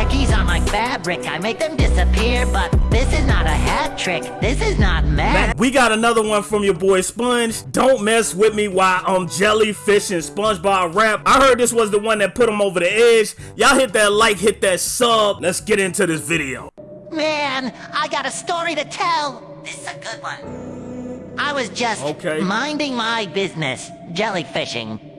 Khakis on my fabric, I make them disappear, but this is not a hat trick. This is not magic. We got another one from your boy Sponge. Don't mess with me while I'm jellyfishing SpongeBob rap. I heard this was the one that put him over the edge. Y'all hit that like, hit that sub. Let's get into this video. Man, I got a story to tell. This is a good one. I was just Okay. minding my business, jellyfishing.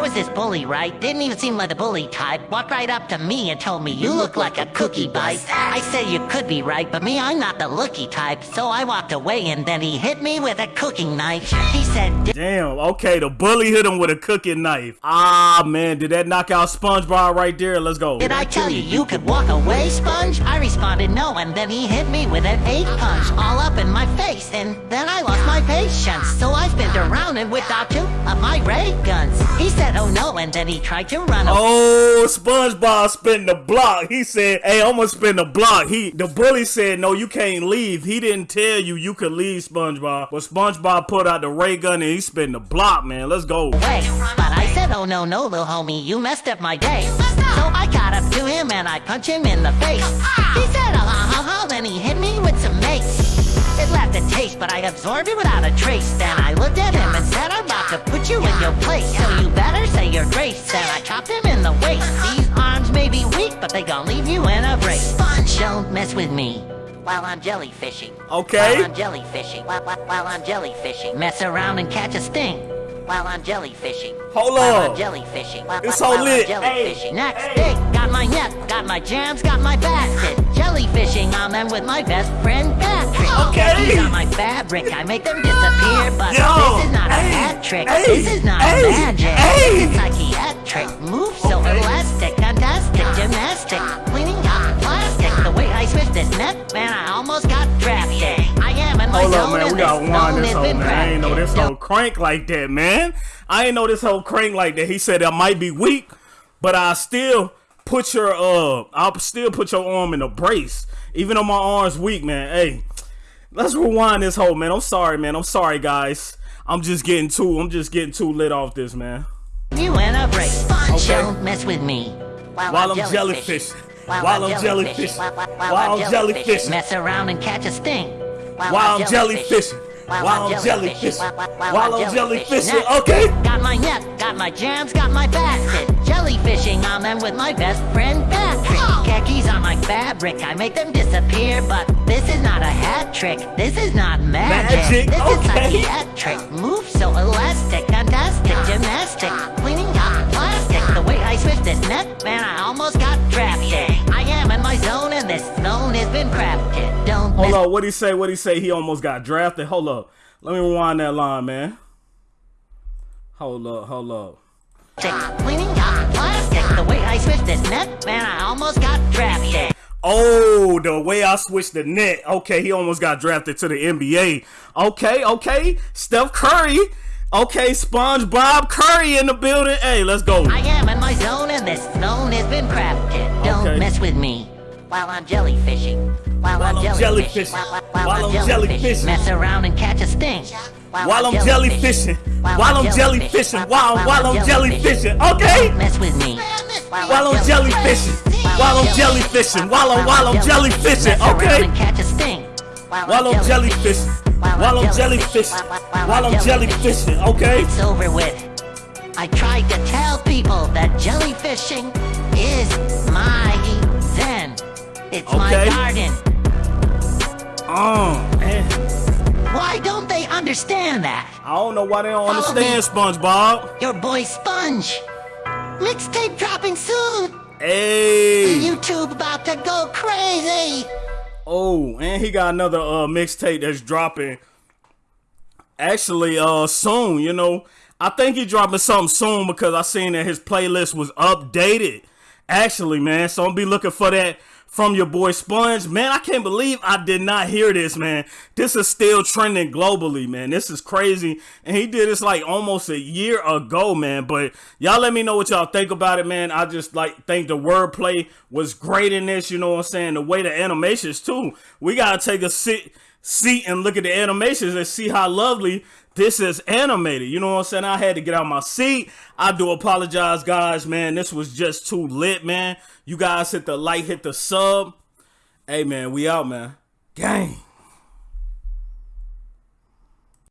There was this bully, right? Didn't even seem like the bully type. Walked right up to me and told me, You look like a cookie bite. I said you could be right, but me, I'm not the looky type. So I walked away and then he hit me with a cooking knife. He said, Damn, okay, the bully hit him with a cooking knife. Ah, man, did that knock out SpongeBob right there? Let's go. Did I tell you you could walk away, Sponge? I responded no, and then he hit me with an eight punch all up in my face, and then I lost my patience. So I spent around and whipped out two of my ray guns. He said, oh no, and then he tried to run away. Oh, SpongeBob spin the block. He said, "Hey, I'm gonna spin the block." He, the bully said, "No, you can't leave." He didn't tell you you could leave, SpongeBob. But SpongeBob put out the ray gun and he spin the block, man. Let's go. Wait, But I said, oh no, no, little homie, you messed up my day. So I got up to him and I punched him in the face. He said, oh, ha, ha, ha, then he hit me with some mace. It left a taste, but I absorbed it without a trace. Then I looked at him and said, I'm about to put you in your place. So you better say your grace. Then I chopped him in the waist. These arms may be weak, but they gon' leave you in a brace. Don't mess with me while I'm jellyfishing. Okay. While I'm jellyfishing. While, while, while I'm jellyfishing. Mess around and catch a sting. While I'm jellyfishing. Hold While. I'm jellyfishing. While, It's while so I'm lit. jellyfishing. Hey, Next hey. day, got my net, got my jams, got my basket. Jellyfishing on them with my best friend Patrick. Okay. Khakis on my fabric, I make them disappear, but Yo, this is not a hey, hat trick. hey, this is not hey, magic. hey. This is psychiatric. Move so elastic, fantastic, gymnastic, cleaning up plastic. The way I switch this net, man, I almost got drafted. I am in my Hold zone, up, man. We wind zone this been man. I ain't know this whole crank like that, man. I ain't know this whole crank like that. He said I might be weak, but I still put your uh, I'll still put your arm in a brace, even though my arm's weak, man. Hey, let's rewind this whole man. I'm sorry, man. I'm sorry, guys. I'm just getting too. I'm just getting too lit off this, man. You in a brace. Okay. Don't mess with me. While, While I'm jellyfishing. jellyfishing. While I'm jellyfishing. While, while- While while I'm jellyfishing. Mess around and catch a sting. While I'm jellyfishing. While I'm jellyfishing. While I'm jellyfishing. Okay. Got my net, got my jams, got my basket. Jellyfishing on them with my best friend Patrick. Khakis on my fabric, I make them disappear, but this is not a hat trick. This is not magic. Magic, This is okay. psychiatric. Move so elastic, fantastic, gymnastic, cleaning up plastic. The way I switch this net, man, I almost got drafted. I am in my zone, and this zone has been crafted. Don't Hold up. What he say? What he say? He almost got drafted. Hold up. Let me rewind that line, man. Hold up. Hold up. cleaning Switch net, man, I almost got drafted. Oh, the way I switched the net. Okay, he almost got drafted to the NBA. Okay, okay. Steph Curry. Okay, SpongeBob Curry in the building. Hey, let's go. I am in my zone, and this zone has been crafted. Don't Okay. mess with me while I'm jellyfishing. While, While I'm jellyfishing. While, while, While I'm jellyfishing. Mess around and catch a sting. While I'm jellyfishing. While I'm jellyfishing. While while I'm jellyfishing. Okay. Don't mess with me While I'm jellyfishing. While I'm jellyfishing. While I'm while I'm jellyfishing. Okay. and catch a sting. While I'm jellyfishing. While I'm jellyfishing. While I'm jellyfishing. Okay. It's over with. I tried to tell people that jellyfishing is my zen. It's my garden. Oh man. Why don't they understand that? I don't know why they don't Follow understand me. SpongeBob. Your boy Sponge. Mixtape dropping soon. Hey. YouTube about to go crazy. Oh, and he got another uh mixtape that's dropping. Actually, uh, soon. You know, I think he dropping something soon because I seen that his playlist was updated. Actually, man, so I'm be looking for that from your boy Sponge. Man, I can't believe I did not hear this, man. This is still trending globally, man. This is crazy. And he did this like almost a year ago, man. But y'all let me know what y'all think about it, man. I just like think the wordplay was great in this, you know what I'm saying? The way the animations too. We gotta take a sit seat and look at the animations and see how lovely this is animated. You know what I'm saying? I had to get out my seat. I do apologize, guys, man. This was just too lit, man. You guys hit the like, hit the sub. Hey, man, we out, man. Gang.